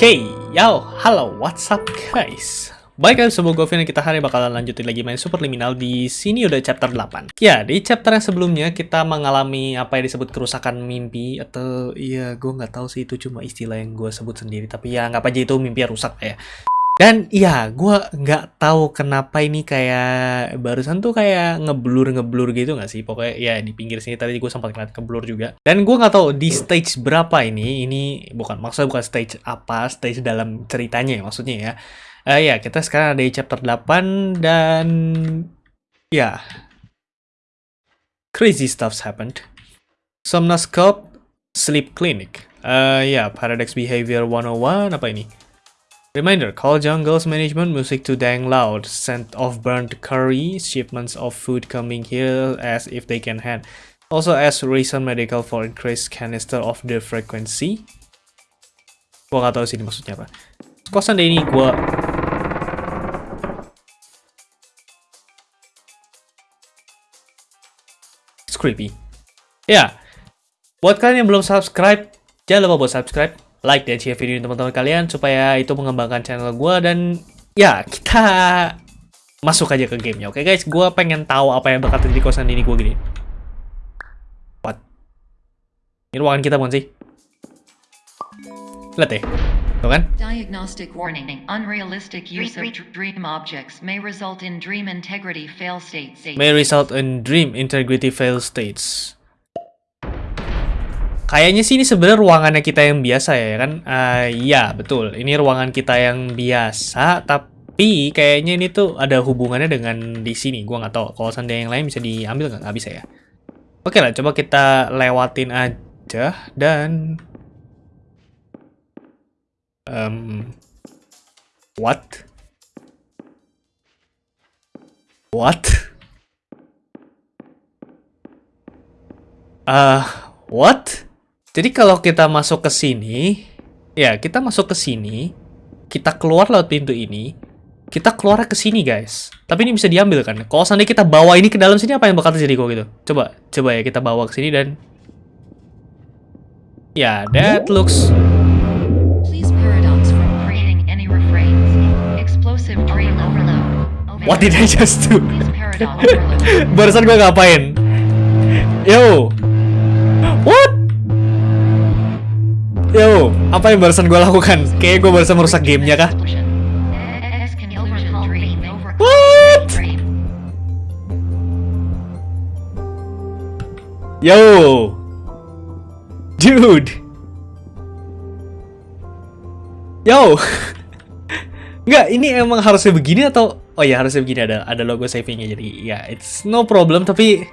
Oke, yo, halo, what's up guys? Baik guys, semua gue Vin, kita hari bakalan lanjutin lagi main Superliminal di sini udah chapter 8. Ya, di chapter yang sebelumnya kita mengalami apa yang disebut kerusakan mimpi atau ya gue nggak tahu sih itu cuma istilah yang gue sebut sendiri, tapi ya nggak aja itu mimpi rusak ya. Dan iya, gue nggak tahu kenapa ini kayak barusan tuh kayak ngeblur ngeblur gitu nggak sih? Pokoknya ya di pinggir sini tadi gue sempat ngeliat keblur juga. Dan gue nggak tahu di stage berapa ini. Ini bukan maksudnya bukan stage apa, stage dalam ceritanya ya maksudnya ya. Uh, ya kita sekarang ada di chapter 8 dan ya crazy stuffs happened. Somnoscope Sleep Clinic. Uh, ya Paradox Behavior 101 apa ini? Reminder, call jungle's management music to dang loud, scent of burnt curry, shipments of food coming here as if they can hand. Also ask recent medical for increased canister of the frequency. Gua gak tau sini maksudnya apa. Kosan ini gua... It's creepy. Ya, buat kalian yang belum subscribe, jangan lupa buat subscribe like dan share video ini teman-teman kalian supaya itu mengembangkan channel gue dan ya kita masuk aja ke gamenya oke okay, guys gue pengen tahu apa yang bakal terjadi kosan ini gue gini what ini ruangan kita bukan sih lihat deh Tuh kan? Diagnostic warning. Unrealistic use of dream objects may result in dream integrity fail states. May result in dream integrity fail states. Kayaknya sih ini sebenarnya ruangannya kita yang biasa ya kan? Uh, betul, ini ruangan kita yang biasa, tapi kayaknya ini tuh ada hubungannya dengan di sini. Gua nggak tahu. Kalau seandainya yang lain bisa diambil nggak? Nggak bisa ya. Oke lah, coba kita lewatin aja dan um, what? What? Uh, what? Jadi kalau kita masuk ke sini, ya kita masuk ke sini, kita keluar lewat pintu ini, kita keluar ke sini guys. Tapi ini bisa diambil kan? Kalau seandainya kita bawa ini ke dalam sini apa yang bakal terjadi kok gitu? Coba, coba ya kita bawa ke sini dan ya that looks What did I just do? Barusan gue ngapain? Yo, Yo, apa yang barusan gue lakukan? Kayaknya gue barusan merusak gamenya kah? What? Yo, dude, yo, nggak ini emang harusnya begini atau oh ya harusnya begini ada ada logo savingnya jadi ya it's no problem tapi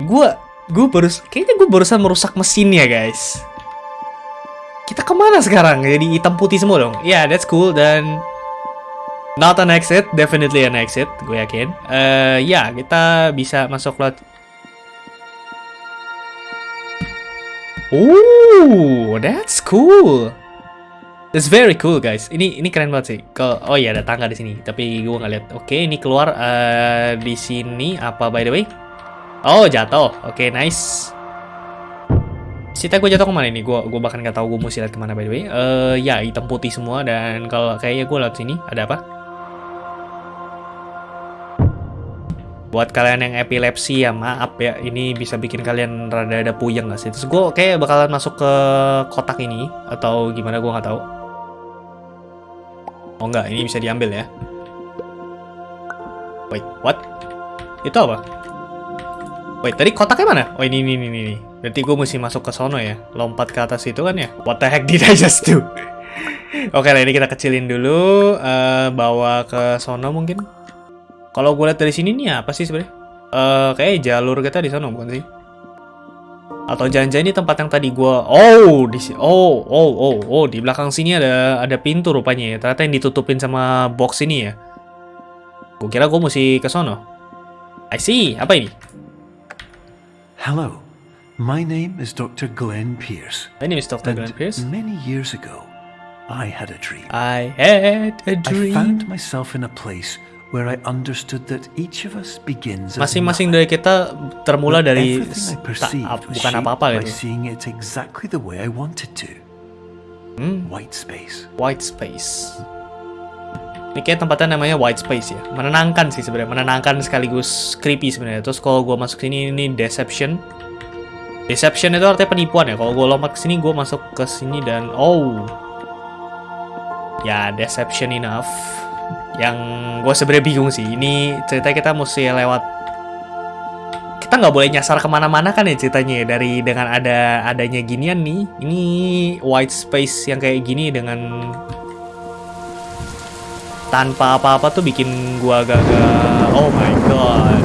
gue gue baru kayaknya gue barusan merusak mesinnya guys kita ke mana sekarang? Jadi hitam putih semua dong. Ya, yeah, that's cool dan not an exit, definitely an exit, gue yakin. Uh, ya, yeah, kita bisa masuk lewat. Oh, that's cool. That's very cool, guys. Ini ini keren banget sih. Ke, oh iya, ada tangga di sini. Tapi gue nggak lihat. Oke, okay, ini keluar uh, di sini apa by the way? Oh, jatuh. Oke, okay, nice. Sita gue jatuh ke mana ini? Gue gue bahkan nggak tahu gue mesti lihat ke mana by the way. Uh, ya hitam putih semua dan kalau kayaknya gue lihat sini ada apa? Buat kalian yang epilepsi ya maaf ya ini bisa bikin kalian rada ada puyeng gak sih? Terus gue kayak bakalan masuk ke kotak ini atau gimana gue nggak tahu. Oh enggak, ini bisa diambil ya. Wait, what? Itu apa? Wait, tadi kotaknya mana? Oh ini, ini, ini, ini. Berarti gue mesti masuk ke sono ya? Lompat ke atas itu kan ya? What the heck did I just do? Oke lah, ini kita kecilin dulu. Uh, bawa ke sono mungkin. Kalau gue lihat dari sini nih apa sih sebenarnya? Uh, kayak jalur kita di sana bukan sih? Atau jangan-jangan ini tempat yang tadi gue... Oh, di oh, oh, oh, oh, di belakang sini ada ada pintu rupanya ya. Ternyata yang ditutupin sama box ini ya. Gue kira gue mesti ke sono. I see. Apa ini? Hello. My name is Dr. Glenn Pierce. My name is Dr. And Glenn Pierce. Many years ago, I had a dream. I had a dream. I found myself in a place where I understood that each of us begins Masing-masing dari kita termula dari tak, bukan apa-apa gitu. Seeing it exactly the way I wanted to. Hmm, White space. white space. Ini kayak tempatnya namanya white space ya. Menenangkan sih sebenarnya, menenangkan sekaligus creepy sebenarnya. Terus kalau gue masuk sini ini deception. Deception itu artinya penipuan ya. Kalau gue lompat ke sini, gue masuk ke sini dan oh, ya deception enough. Yang gue sebenarnya bingung sih. Ini cerita kita mesti lewat. Kita nggak boleh nyasar ke mana-mana kan ya ceritanya ya. Dari dengan ada adanya ginian nih. Ini white space yang kayak gini dengan tanpa apa-apa tuh bikin gua agak-agak oh my god.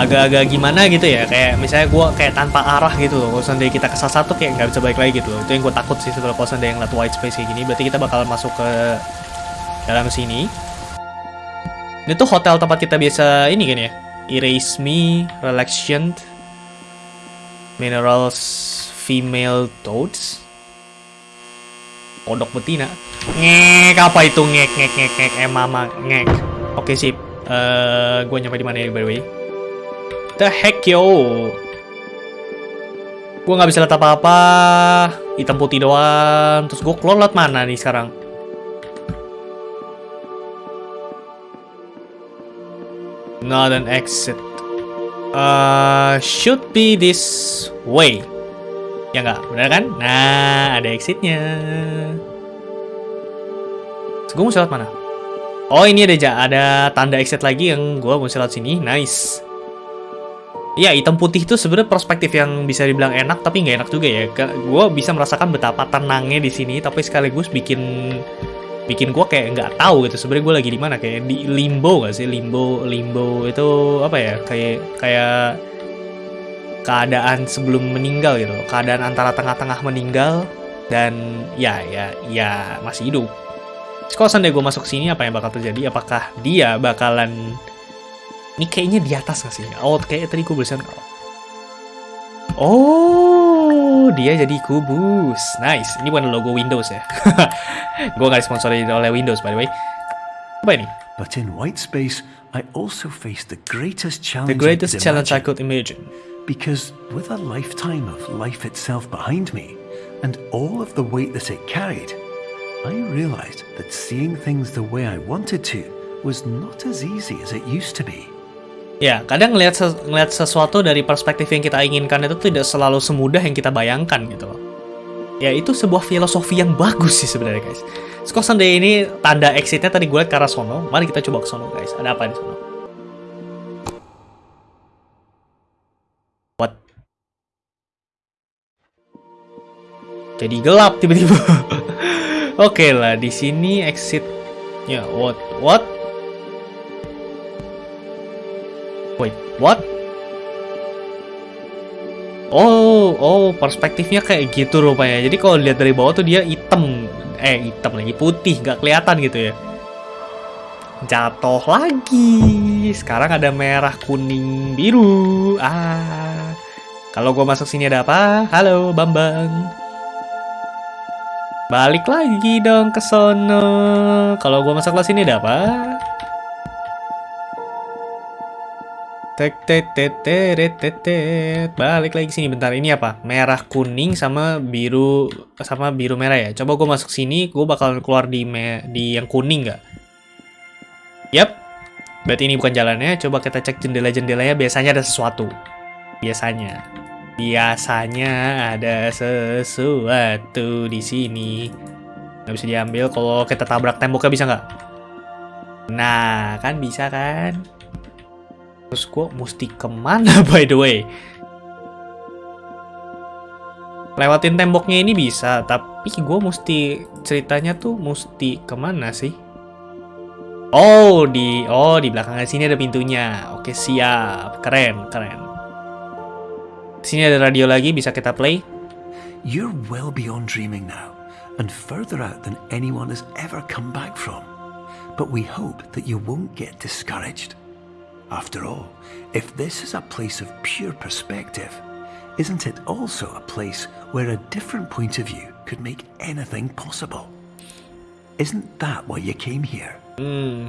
Agak-agak gimana gitu ya kayak misalnya gua kayak tanpa arah gitu loh. Kalau seandainya kita kesasar tuh kayak nggak bisa balik lagi gitu loh. Itu yang gue takut sih setelah kalau seandainya ngeliat white space kayak gini. Berarti kita bakal masuk ke dalam sini. Ini tuh hotel tempat kita biasa ini kan ya? Erase me relaxation minerals female toads kodok betina. Ngek apa itu? Ngek ngek ngek ngek. Eh mama ngek. Oke sip. Eh gue nyampe di mana ya by the way? The heck yo. Gue nggak bisa lihat apa-apa. Hitam putih doang. Terus gue keluar lewat mana nih sekarang? Not an exit. Uh, should be this way ya nggak benar kan nah ada exitnya Terus gue mau lewat mana? Oh ini ada ada tanda exit lagi yang gue mau lewat sini. Nice. Ya hitam putih itu sebenarnya perspektif yang bisa dibilang enak tapi nggak enak juga ya. Gue bisa merasakan betapa tenangnya di sini tapi sekaligus bikin bikin gue kayak nggak tahu gitu sebenarnya gue lagi di mana kayak di limbo gak sih limbo limbo itu apa ya kayak kayak keadaan sebelum meninggal gitu keadaan antara tengah-tengah meninggal dan ya ya ya masih hidup kalau seandainya gue masuk sini, apa yang bakal terjadi? Apakah dia bakalan... Ini kayaknya di atas gak sih? Oh, kayak tadi kubusan. Oh, dia jadi kubus. Nice. Ini bukan logo Windows ya. gue gak disponsori oleh Windows, by the way. Apa ini? But in white space, I also faced the greatest The challenge. greatest I could challenge I could imagine. Because with a lifetime of life itself behind me, and all of the weight that it carried, I realized that seeing things the way I wanted to was not as easy as it used to be. Ya, kadang ngelihat ngelihat sesuatu dari perspektif yang kita inginkan itu tidak selalu semudah yang kita bayangkan gitu loh. Ya, itu sebuah filosofi yang bagus sih sebenarnya guys. Terus Sunday ini tanda exitnya tadi gue liat ke arah sono. Mari kita coba ke sono guys. Ada apa di sono? Jadi gelap tiba-tiba. Oke lah, di sini exitnya what? What? Wait, what? Oh, oh, perspektifnya kayak gitu rupanya. Jadi kalau lihat dari bawah tuh dia hitam, eh hitam lagi putih, nggak kelihatan gitu ya. Jatuh lagi. Sekarang ada merah, kuning, biru. Ah, kalau gua masuk sini ada apa? Halo, Bambang. Balik lagi dong ke sono. Kalau gua masuk ke sini ada apa? Tek tek tek tek tek tek. Balik lagi sini bentar. Ini apa? Merah kuning sama biru sama biru merah ya. Coba gue masuk sini, gue bakal keluar di me di yang kuning nggak? Yap. Berarti ini bukan jalannya. Coba kita cek jendela-jendelanya. Biasanya ada sesuatu. Biasanya. Biasanya ada sesuatu di sini. Nggak bisa diambil. Kalau kita tabrak temboknya bisa nggak? Nah, kan bisa kan? Terus gue mesti ke mana by the way? Lewatin temboknya ini bisa, tapi gue mesti ceritanya tuh mesti ke mana sih? Oh di oh di belakang sini ada pintunya. Oke siap, keren keren. Sini ada radio lagi bisa kita play. You're well beyond dreaming now, and further out than anyone has ever come back from. But we hope that you won't get discouraged. After all, if this is a place of pure perspective, isn't it also a place where a different point of view could make anything possible? Isn't that why you came here? Hmm.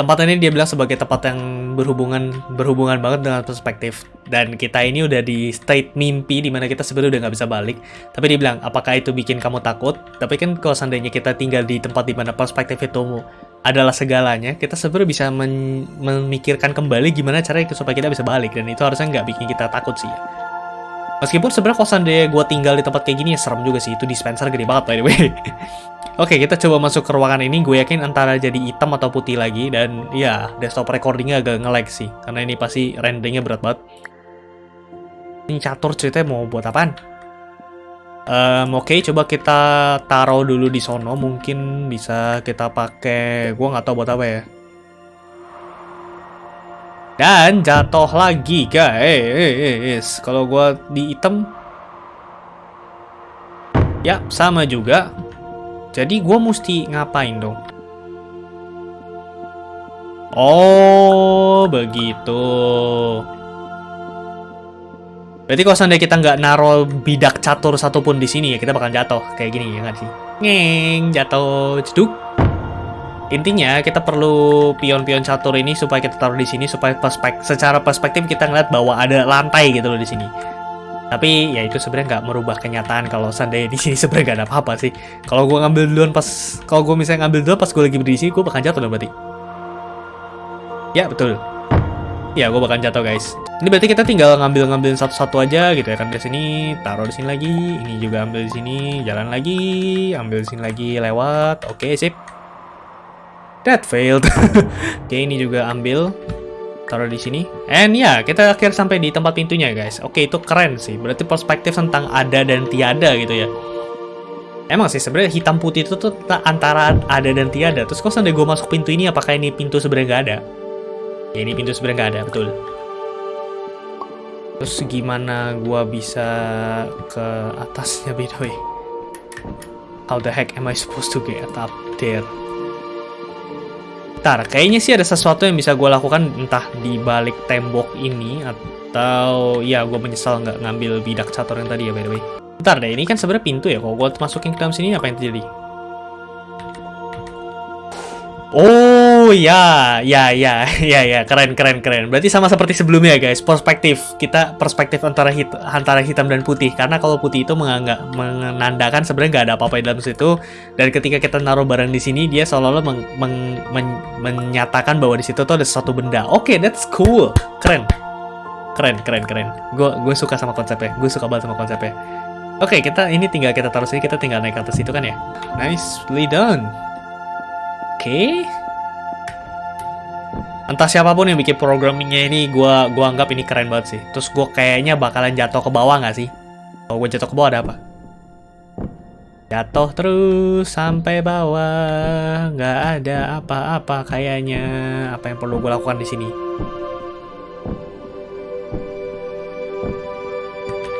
Tempat ini dia bilang sebagai tempat yang berhubungan berhubungan banget dengan perspektif. Dan kita ini udah di state mimpi di mana kita sebenarnya udah nggak bisa balik. Tapi dia bilang apakah itu bikin kamu takut? Tapi kan kalau seandainya kita tinggal di tempat di mana perspektif itu adalah segalanya kita sebenarnya bisa memikirkan kembali gimana cara supaya kita bisa balik. Dan itu harusnya nggak bikin kita takut sih Meskipun sebenarnya kalau seandainya gue tinggal di tempat kayak gini ya serem juga sih. Itu dispenser gede banget by the way. Oke, kita coba masuk ke ruangan ini. Gue yakin antara jadi hitam atau putih lagi. Dan ya, desktop recordingnya agak nge-lag sih. Karena ini pasti renderingnya berat banget. Ini catur ceritanya mau buat apaan? Um, Oke, okay, coba kita taruh dulu di sono. Mungkin bisa kita pakai... Gue nggak tahu buat apa ya. Dan jatuh lagi, guys. Kalau gue di item, ya sama juga. Jadi gue mesti ngapain dong? Oh, begitu. Berarti kalau seandainya kita nggak naruh bidak catur satupun di sini ya kita bakal jatuh kayak gini ya nggak sih? Ngeng, jatuh, ceduk. Intinya kita perlu pion-pion catur ini supaya kita taruh di sini supaya perspek secara perspektif kita ngeliat bahwa ada lantai gitu loh di sini. Tapi ya itu sebenarnya nggak merubah kenyataan kalau seandainya di sini sebenarnya nggak ada apa-apa sih. Kalau gue ngambil duluan pas kalau gue misalnya ngambil duluan pas gue lagi berdiri sini gue bakal jatuh dong berarti. Ya betul. Ya gue bakal jatuh guys. Ini berarti kita tinggal ngambil-ngambilin satu-satu aja gitu ya kan di sini, taruh di sini lagi, ini juga ambil di sini, jalan lagi, ambil di sini lagi, lewat. Oke, sip. That failed. Oke, ini juga ambil. Taruh di sini. And ya, yeah, kita akhir sampai di tempat pintunya, guys. Oke, itu keren sih. Berarti perspektif tentang ada dan tiada gitu ya. Emang sih, sebenarnya hitam putih itu tuh antara ada dan tiada. Terus kalau sampai gue masuk pintu ini, apakah ini pintu sebenarnya nggak ada? Ya, ini pintu sebenarnya nggak ada, betul. Terus gimana gue bisa ke atasnya, by the way? How the heck am I supposed to get up there? Bentar, kayaknya sih ada sesuatu yang bisa gue lakukan entah di balik tembok ini atau ya gue menyesal nggak ngambil bidak catur yang tadi ya by the way. Bentar deh, ini kan sebenarnya pintu ya. Kalau gue masukin ke dalam sini apa yang terjadi? Oh ya, ya, ya, ya, ya, keren, keren, keren. Berarti sama seperti sebelumnya guys, perspektif kita perspektif antara hit, antara hitam dan putih. Karena kalau putih itu menganggap menandakan sebenarnya nggak ada apa-apa di dalam situ. Dan ketika kita naruh barang di sini, dia seolah-olah meng, meng, men, menyatakan bahwa di situ tuh ada sesuatu benda. Oke, okay, that's cool, keren, keren, keren, keren. Gue gue suka sama konsepnya, gue suka banget sama konsepnya. Oke, okay, kita ini tinggal kita taruh sini, kita tinggal naik ke atas itu kan ya. Nicely done. Oke. Okay. Entah siapa pun yang bikin programmingnya ini, gua gua anggap ini keren banget sih. Terus gua kayaknya bakalan jatuh ke bawah nggak sih? Kalau gue jatuh ke bawah ada apa? Jatuh terus sampai bawah, nggak ada apa-apa kayaknya. Apa yang perlu gue lakukan di sini?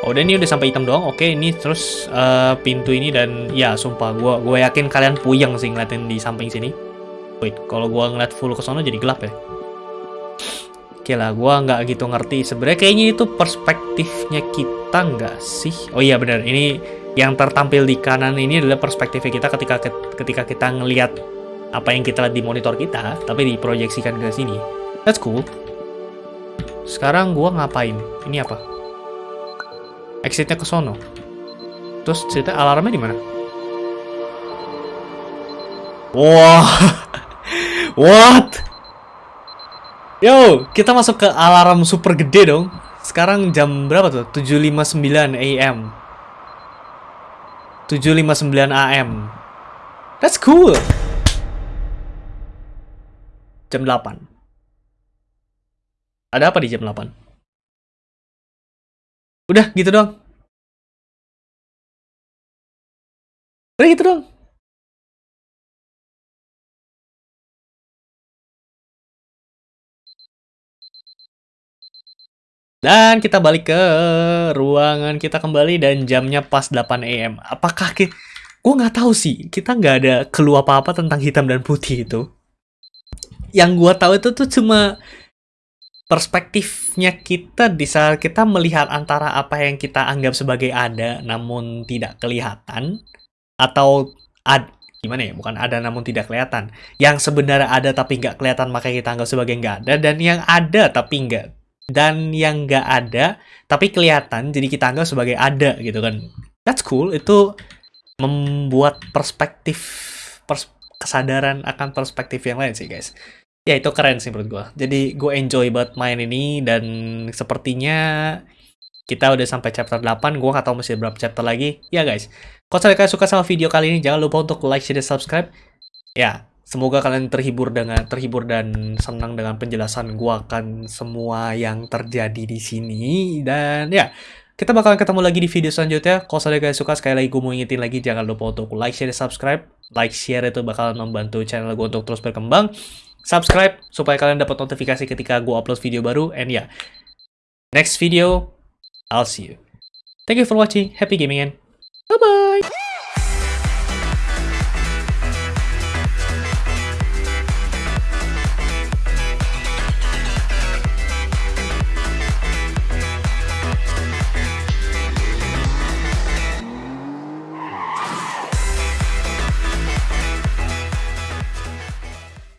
Oh, dan ini udah sampai hitam doang. Oke, ini terus uh, pintu ini dan ya sumpah gua gua yakin kalian puyeng sih ngeliatin di samping sini. Wait, kalau gua ngeliat full ke sana jadi gelap ya? Oke lah, gua nggak gitu ngerti. Sebenarnya kayaknya itu perspektifnya kita nggak sih? Oh iya benar, ini yang tertampil di kanan ini adalah perspektifnya kita ketika ketika kita ngelihat apa yang kita lihat di monitor kita, tapi diproyeksikan ke sini. That's cool. Sekarang gua ngapain? Ini apa? Exitnya ke sono. Terus cerita alarmnya di mana? Wah, wow. What? Yo, kita masuk ke alarm super gede dong. Sekarang jam berapa tuh? 7.59 AM. 7.59 AM. That's cool. Jam 8. Ada apa di jam 8? Udah, gitu dong. Udah gitu dong. Dan kita balik ke ruangan kita kembali dan jamnya pas 8 AM. Apakah kita... Gue nggak tahu sih, kita nggak ada clue apa-apa tentang hitam dan putih itu. Yang gue tahu itu tuh cuma perspektifnya kita di saat kita melihat antara apa yang kita anggap sebagai ada namun tidak kelihatan atau ad, gimana ya bukan ada namun tidak kelihatan yang sebenarnya ada tapi nggak kelihatan makanya kita anggap sebagai nggak ada dan yang ada tapi nggak dan yang nggak ada tapi kelihatan jadi kita anggap sebagai ada gitu kan. That's cool itu membuat perspektif pers kesadaran akan perspektif yang lain sih guys. Ya itu keren sih menurut gue jadi gue enjoy banget main ini dan sepertinya kita udah sampai chapter 8 gue gak tau masih berapa chapter lagi. Ya guys. Kalau kalian suka sama video kali ini jangan lupa untuk like share dan subscribe. Ya semoga kalian terhibur dengan terhibur dan senang dengan penjelasan gue akan semua yang terjadi di sini dan ya kita bakalan ketemu lagi di video selanjutnya. Kalau kalian suka, sekali lagi gue mau ingetin lagi, jangan lupa untuk like, share, dan subscribe. Like, share itu bakalan membantu channel gue untuk terus berkembang. Subscribe, supaya kalian dapat notifikasi ketika gue upload video baru. And yeah, next video, I'll see you. Thank you for watching. Happy gaming and bye-bye!